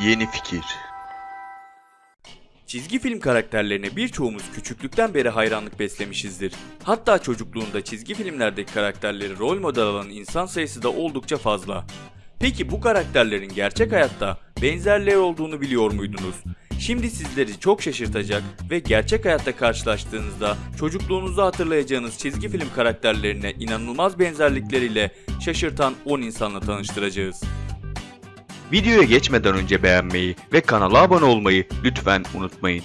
Yeni fikir. Çizgi film karakterlerine birçoğumuz küçüklükten beri hayranlık beslemişizdir. Hatta çocukluğunda çizgi filmlerdeki karakterleri rol model alan insan sayısı da oldukça fazla. Peki bu karakterlerin gerçek hayatta benzerleri olduğunu biliyor muydunuz? Şimdi sizleri çok şaşırtacak ve gerçek hayatta karşılaştığınızda çocukluğunuzda hatırlayacağınız çizgi film karakterlerine inanılmaz benzerlikleriyle şaşırtan 10 insanla tanıştıracağız. Videoya geçmeden önce beğenmeyi ve kanala abone olmayı lütfen unutmayın.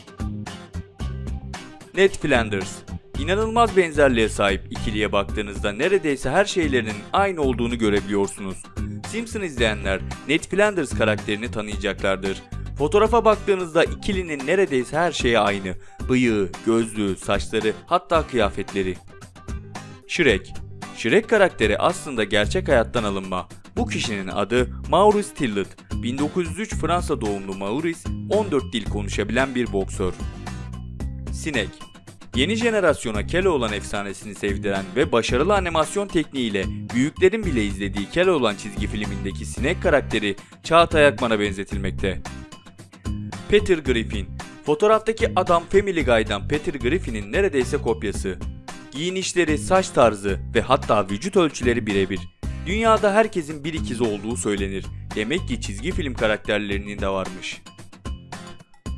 Ned Flanders. İnanılmaz benzerliğe sahip ikiliye baktığınızda neredeyse her şeylerinin aynı olduğunu görebiliyorsunuz. Simpson izleyenler Ned Flanders karakterini tanıyacaklardır. Fotoğrafa baktığınızda ikilinin neredeyse her şeyi aynı. Bıyığı, gözlüğü, saçları, hatta kıyafetleri. Shrek. Shrek karakteri aslında gerçek hayattan alınma. Bu kişinin adı Maurice Tillet. 1903 Fransa doğumlu Maurice, 14 dil konuşabilen bir boksör. Sinek Yeni jenerasyona Keloğlan efsanesini sevdiren ve başarılı animasyon tekniğiyle büyüklerin bile izlediği Keloğlan çizgi filmindeki sinek karakteri Çağatay Akman'a benzetilmekte. Peter Griffin Fotoğraftaki adam Family Guy'dan Peter Griffin'in neredeyse kopyası. Giyinişleri, saç tarzı ve hatta vücut ölçüleri birebir. Dünyada herkesin bir ikizi olduğu söylenir. Demek ki çizgi film karakterlerinin de varmış.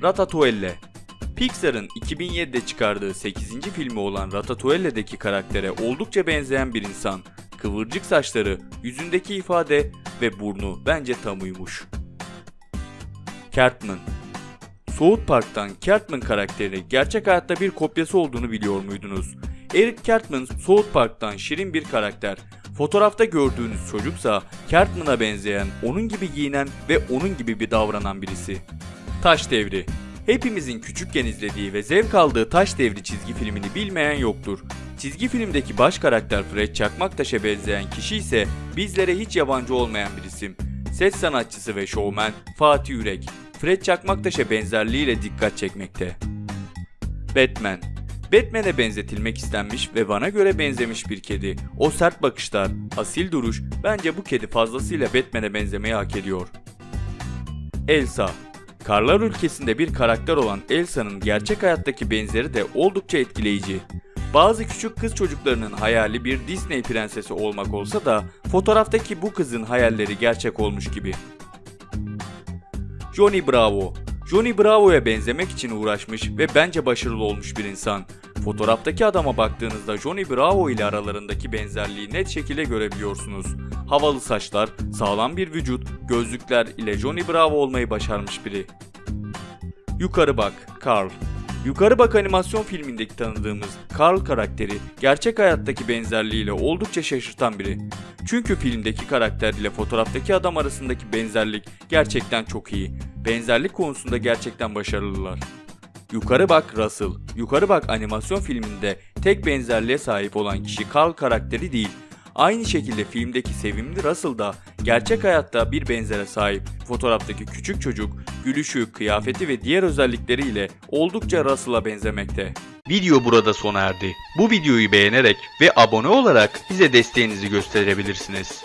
Ratatouille Pixar'ın 2007'de çıkardığı 8. filmi olan Ratatouille'deki karaktere oldukça benzeyen bir insan. Kıvırcık saçları, yüzündeki ifade ve burnu bence tam uymuş. Cartman South Park'tan Cartman karakteri gerçek hayatta bir kopyası olduğunu biliyor muydunuz? Eric Cartman South Park'tan şirin bir karakter. Fotoğrafta gördüğünüz çocuksa Cartman'a benzeyen, onun gibi giyinen ve onun gibi bir davranan birisi. Taş Devri Hepimizin küçükken izlediği ve zevk aldığı Taş Devri çizgi filmini bilmeyen yoktur. Çizgi filmdeki baş karakter Fred Çakmaktaş'a benzeyen kişi ise bizlere hiç yabancı olmayan bir isim. Ses sanatçısı ve şovmen Fatih Yürek. Fred Çakmaktaş'a benzerliğiyle dikkat çekmekte. Batman Batman'e benzetilmek istenmiş ve bana göre benzemiş bir kedi. O sert bakışlar, asil duruş, bence bu kedi fazlasıyla Batman'e benzemeyi hak ediyor. Elsa Karlar ülkesinde bir karakter olan Elsa'nın gerçek hayattaki benzeri de oldukça etkileyici. Bazı küçük kız çocuklarının hayali bir Disney prensesi olmak olsa da fotoğraftaki bu kızın hayalleri gerçek olmuş gibi. Johnny Bravo Johnny Bravo'ya benzemek için uğraşmış ve bence başarılı olmuş bir insan. Fotoğraftaki adama baktığınızda Johnny Bravo ile aralarındaki benzerliği net şekilde görebiliyorsunuz. Havalı saçlar, sağlam bir vücut, gözlükler ile Johnny Bravo olmayı başarmış biri. Yukarı bak, Carl. Yukarı Bak animasyon filmindeki tanıdığımız Carl karakteri gerçek hayattaki benzerliğiyle oldukça şaşırtan biri. Çünkü filmdeki karakter ile fotoğraftaki adam arasındaki benzerlik gerçekten çok iyi. Benzerlik konusunda gerçekten başarılılar. Yukarı Bak Russell. Yukarı Bak animasyon filminde tek benzerliğe sahip olan kişi Carl karakteri değil. Aynı şekilde filmdeki sevimli Russell da gerçek hayatta bir benzere sahip. Fotoğraftaki küçük çocuk, gülüşü, kıyafeti ve diğer özellikleriyle oldukça Russell'a benzemekte. Video burada sona erdi. Bu videoyu beğenerek ve abone olarak bize desteğinizi gösterebilirsiniz.